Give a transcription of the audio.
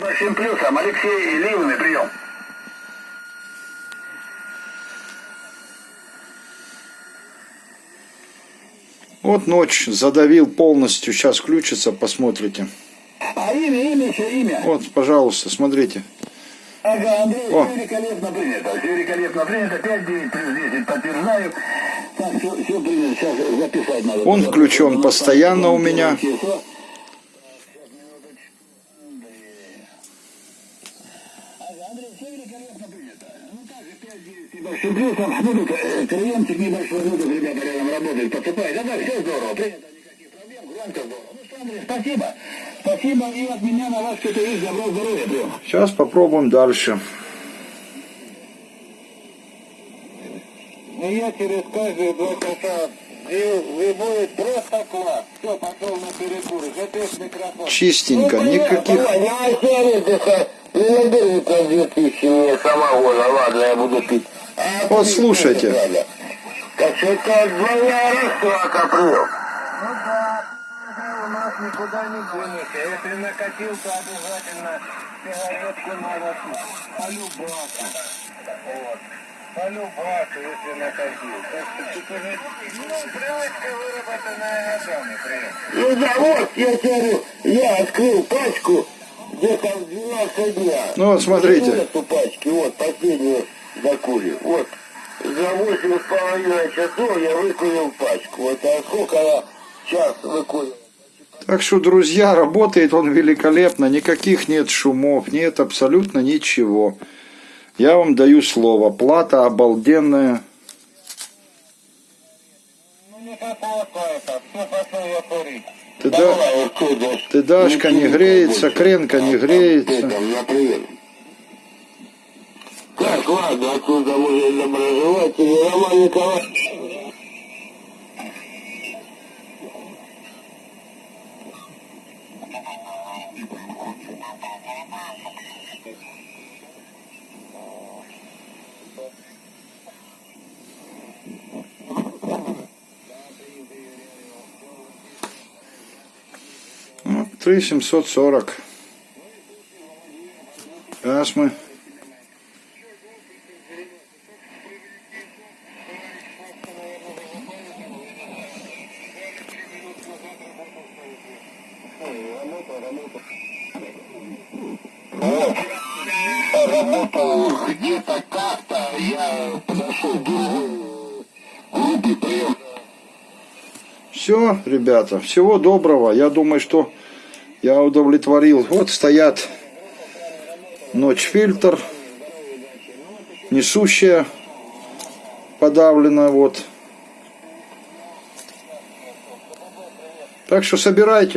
Большим плюсом Алексей Ливный прием. Вот ночь задавил полностью. Сейчас включится, посмотрите. А имя, имя еще, имя. Вот, пожалуйста, смотрите. Ага, Андрей, О. все великолепно принято. Все великолепно принято. 5, 9 плюс 10 подтверждаю. Так, все, все принято. Сейчас записать надо. Он включен постоянно у меня. Большим ну, тут, э, приемчик небольшой, ну, тут ребята рядом работают, подсыпают. Да, да, все здорово, принято, никаких проблем, громко здорово. Ну что, Андрей, спасибо. Спасибо и от меня на вас, что-то есть, добро, здоровья. Сейчас попробуем дальше. Ну я через каждые два часа и, и будет просто класс. Все, пошел на перекур. Запись микрофон. Чистенько, никаких... Я сервиса не наберите 2000 мне самогона. Ладно, я буду пить. А Вот слушайте. надо. Так что это двойная расклада, прием. Ну да, у нас никуда не денешься. Если накатил, то обязательно сигаретку надо полюбаться. Вот. Полюбаться, если накатил. Так что тут уже, ну, привычка выработанная годами, прием. Ну да, вот, я тебе говорю, я открыл пачку где-то в 12 дня. Ну вот, смотрите. Вот эту пачки, вот, последнюю закурил. Вот, за восемь с половиной часов я выкурил пачку. Вот, а сколько я час выкурил? Так что, друзья, работает он великолепно. Никаких нет шумов, нет абсолютно ничего. Я вам даю слово. Плата обалденная. Ну попало это, все пошел я курить. Ты, да, ты дашка не греется, кренка не греется. Так, ладно, отсюда уже доброжелатели Роман Николаевич. Ну, 3740. Сейчас мы... Работал где-то как-то, я подошел к другой группе, прием. Все, ребята, всего доброго. Я думаю, что я удовлетворил. Вот стоят ночь фильтр, несущая подавлена, вот. Так что собирайте.